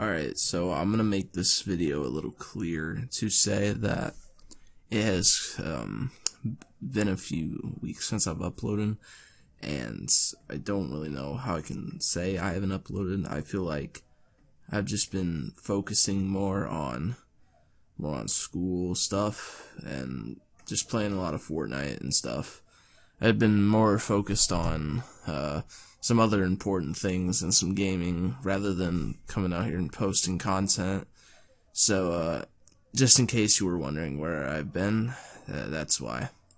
Alright, so I'm gonna make this video a little clear to say that it has um, been a few weeks since I've uploaded, and I don't really know how I can say I haven't uploaded. I feel like I've just been focusing more on more on school stuff and just playing a lot of Fortnite and stuff. I've been more focused on uh, some other important things and some gaming rather than coming out here and posting content. So, uh, just in case you were wondering where I've been, uh, that's why.